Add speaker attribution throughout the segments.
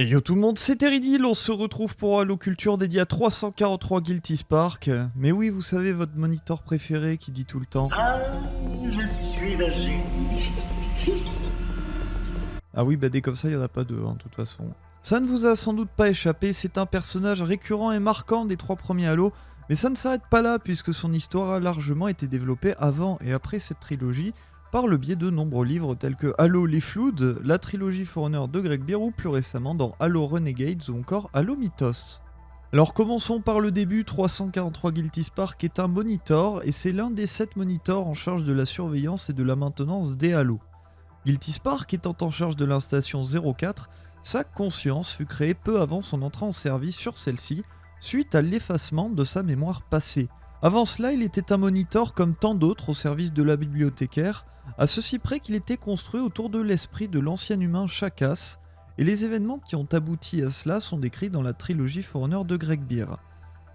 Speaker 1: Et yo tout le monde, c'est Teridil, on se retrouve pour Halo Culture dédié à 343 Guilty Spark. Mais oui, vous savez, votre moniteur préféré qui dit tout le temps
Speaker 2: Ah, je suis génie.
Speaker 1: Ah oui, bah dès comme ça, il n'y en a pas deux, hein, de toute façon. Ça ne vous a sans doute pas échappé, c'est un personnage récurrent et marquant des trois premiers Halo, mais ça ne s'arrête pas là, puisque son histoire a largement été développée avant et après cette trilogie, par le biais de nombreux livres tels que Halo les Flood, la trilogie Forerunner de Greg Beer plus récemment dans Halo Renegades ou encore Halo Mythos. Alors commençons par le début, 343 Guilty Spark est un monitor et c'est l'un des 7 monitors en charge de la surveillance et de la maintenance des Halo. Guilty Spark étant en charge de l'instation 04, sa conscience fut créée peu avant son entrée en service sur celle-ci, suite à l'effacement de sa mémoire passée. Avant cela, il était un monitor comme tant d'autres au service de la bibliothécaire, à ceci près qu'il était construit autour de l'esprit de l'ancien humain Chakas, et les événements qui ont abouti à cela sont décrits dans la trilogie Forerunner de Greg Beer.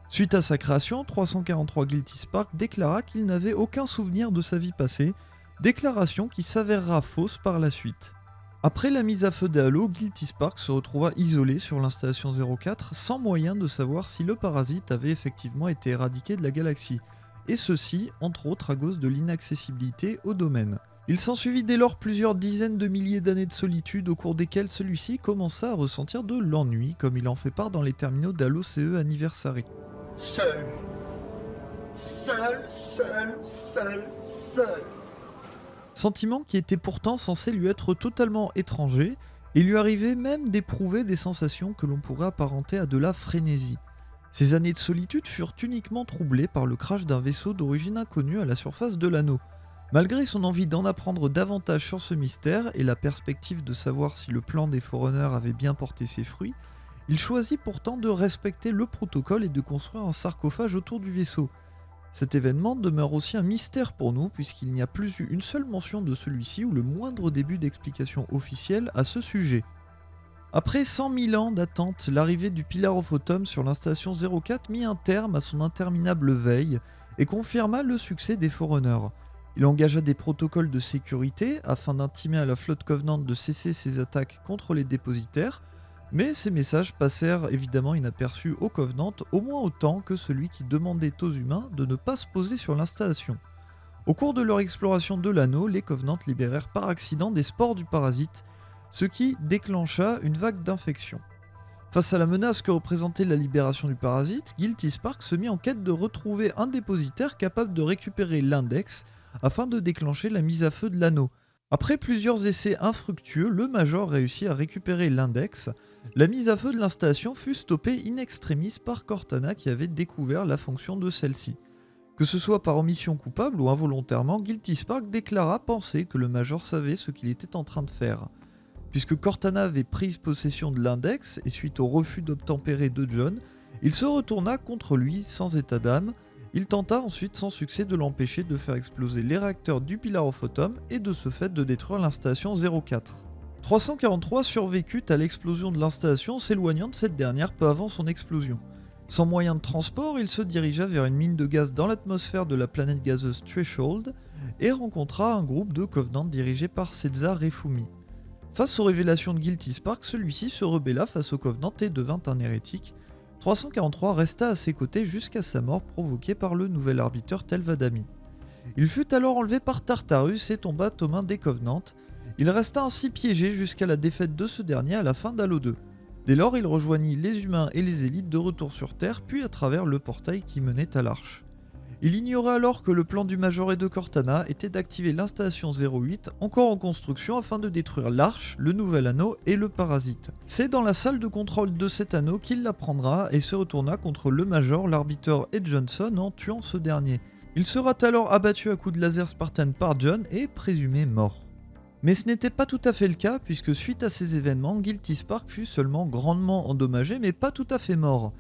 Speaker 1: Suite à sa création, 343 Guilty Spark déclara qu'il n'avait aucun souvenir de sa vie passée, déclaration qui s'avérera fausse par la suite. Après la mise à feu des Halo, Guilty Spark se retrouva isolé sur l'installation 04 sans moyen de savoir si le parasite avait effectivement été éradiqué de la galaxie, et ceci entre autres à cause de l'inaccessibilité au domaine. Il s'ensuivit dès lors plusieurs dizaines de milliers d'années de solitude au cours desquelles celui-ci commença à ressentir de l'ennui comme il en fait part dans les terminaux d'Halo CE Anniversary.
Speaker 2: Seul. Seul, seul, seul, seul.
Speaker 1: Sentiment qui était pourtant censé lui être totalement étranger, et lui arrivait même d'éprouver des sensations que l'on pourrait apparenter à de la frénésie. Ces années de solitude furent uniquement troublées par le crash d'un vaisseau d'origine inconnue à la surface de l'anneau. Malgré son envie d'en apprendre davantage sur ce mystère et la perspective de savoir si le plan des Forerunners avait bien porté ses fruits, il choisit pourtant de respecter le protocole et de construire un sarcophage autour du vaisseau. Cet événement demeure aussi un mystère pour nous puisqu'il n'y a plus eu une seule mention de celui-ci ou le moindre début d'explication officielle à ce sujet. Après 100 000 ans d'attente, l'arrivée du Pillar of Autumn sur l'installation 04 mit un terme à son interminable veille et confirma le succès des Forerunners. Il engagea des protocoles de sécurité afin d'intimer à la flotte Covenant de cesser ses attaques contre les dépositaires, mais ces messages passèrent évidemment inaperçus aux Covenant au moins autant que celui qui demandait aux humains de ne pas se poser sur l'installation. Au cours de leur exploration de l'anneau, les Covenants libérèrent par accident des spores du parasite, ce qui déclencha une vague d'infection. Face à la menace que représentait la libération du parasite, Guilty Spark se mit en quête de retrouver un dépositaire capable de récupérer l'index afin de déclencher la mise à feu de l'anneau. Après plusieurs essais infructueux, le Major réussit à récupérer l'index. La mise à feu de l'installation fut stoppée in extremis par Cortana qui avait découvert la fonction de celle-ci. Que ce soit par omission coupable ou involontairement, Guilty Spark déclara penser que le Major savait ce qu'il était en train de faire. Puisque Cortana avait pris possession de l'index et suite au refus d'obtempérer de John, il se retourna contre lui sans état d'âme, il tenta ensuite sans succès de l'empêcher de faire exploser les réacteurs du Pillar of et de ce fait de détruire l'installation 04. 343 survécut à l'explosion de l'installation s'éloignant de cette dernière peu avant son explosion. Sans moyen de transport, il se dirigea vers une mine de gaz dans l'atmosphère de la planète gazeuse Threshold et rencontra un groupe de Covenant dirigé par Setza Refumi. Face aux révélations de Guilty Spark, celui-ci se rebella face au Covenant et devint un hérétique, 343 resta à ses côtés jusqu'à sa mort provoquée par le nouvel arbitre Telvadami. Il fut alors enlevé par Tartarus et tomba aux mains des Covenants. Il resta ainsi piégé jusqu'à la défaite de ce dernier à la fin d'Halo 2. Dès lors, il rejoignit les humains et les élites de retour sur Terre, puis à travers le portail qui menait à l'Arche. Il ignorait alors que le plan du Major et de Cortana était d'activer l'installation 08, encore en construction, afin de détruire l'Arche, le Nouvel Anneau et le Parasite. C'est dans la salle de contrôle de cet anneau qu'il l'apprendra et se retourna contre le Major, l'arbitre et Johnson en tuant ce dernier. Il sera alors abattu à coups de laser Spartan par John et présumé mort. Mais ce n'était pas tout à fait le cas, puisque suite à ces événements, Guilty Spark fut seulement grandement endommagé, mais pas tout à fait mort.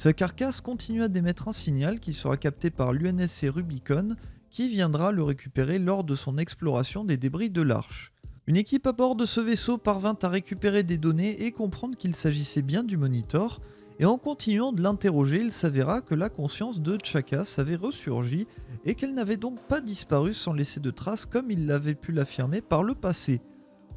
Speaker 1: Sa carcasse continua d'émettre un signal qui sera capté par l'UNSC Rubicon qui viendra le récupérer lors de son exploration des débris de l'Arche. Une équipe à bord de ce vaisseau parvint à récupérer des données et comprendre qu'il s'agissait bien du Monitor, et en continuant de l'interroger, il s'avéra que la conscience de Chakas avait ressurgi et qu'elle n'avait donc pas disparu sans laisser de traces comme il l'avait pu l'affirmer par le passé.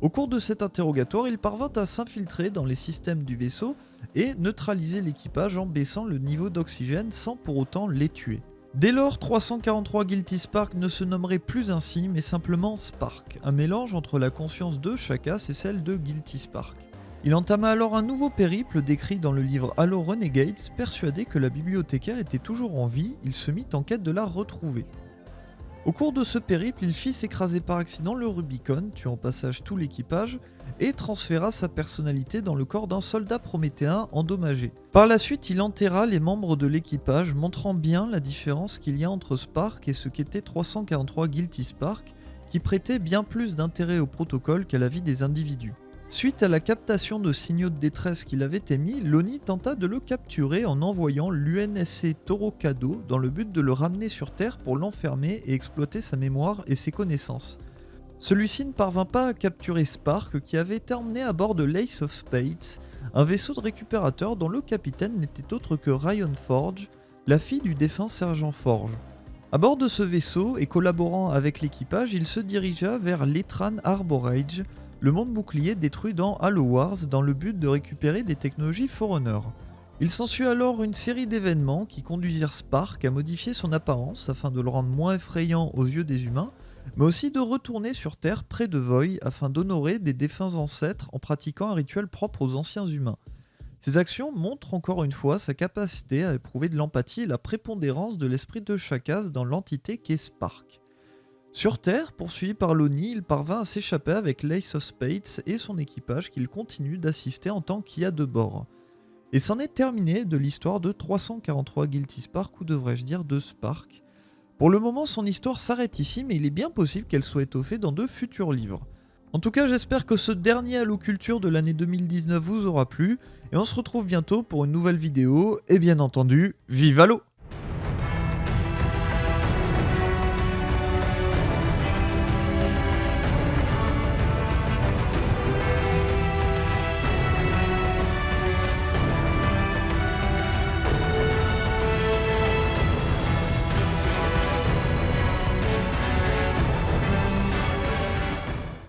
Speaker 1: Au cours de cet interrogatoire, il parvint à s'infiltrer dans les systèmes du vaisseau et neutraliser l'équipage en baissant le niveau d'oxygène sans pour autant les tuer. Dès lors, 343 Guilty Spark ne se nommerait plus ainsi, mais simplement Spark, un mélange entre la conscience de Chakas et celle de Guilty Spark. Il entama alors un nouveau périple décrit dans le livre Halo Renegades, persuadé que la bibliothécaire était toujours en vie, il se mit en quête de la retrouver. Au cours de ce périple, il fit s'écraser par accident le Rubicon, tuant au passage tout l'équipage, et transféra sa personnalité dans le corps d'un soldat prométhéen endommagé. Par la suite, il enterra les membres de l'équipage, montrant bien la différence qu'il y a entre Spark et ce qu'était 343 Guilty Spark, qui prêtait bien plus d'intérêt au protocole qu'à la vie des individus. Suite à la captation de signaux de détresse qu'il avait émis, l'ONI tenta de le capturer en envoyant l'UNSC Torokado dans le but de le ramener sur Terre pour l'enfermer et exploiter sa mémoire et ses connaissances. Celui-ci ne parvint pas à capturer Spark qui avait été emmené à bord de l'Ace of Spades, un vaisseau de récupérateur dont le capitaine n'était autre que Ryan Forge, la fille du défunt sergent Forge. À bord de ce vaisseau et collaborant avec l'équipage, il se dirigea vers l'Etran Arborage, le monde bouclier détruit dans Halo Wars dans le but de récupérer des technologies Forerunner. Il s'ensuit alors une série d'événements qui conduisirent Spark à modifier son apparence afin de le rendre moins effrayant aux yeux des humains, mais aussi de retourner sur Terre près de Voy afin d'honorer des défunts ancêtres en pratiquant un rituel propre aux anciens humains. Ces actions montrent encore une fois sa capacité à éprouver de l'empathie et la prépondérance de l'esprit de Chakas dans l'entité qu'est Spark. Sur Terre, poursuivi par l'ONI, il parvint à s'échapper avec l'Ace of Spades et son équipage qu'il continue d'assister en tant qu'il a de bord. Et c'en est terminé de l'histoire de 343 Guilty Spark, ou devrais-je dire de Spark. Pour le moment, son histoire s'arrête ici, mais il est bien possible qu'elle soit étoffée dans de futurs livres. En tout cas, j'espère que ce dernier Halo Culture de l'année 2019 vous aura plu, et on se retrouve bientôt pour une nouvelle vidéo, et bien entendu, vive Halo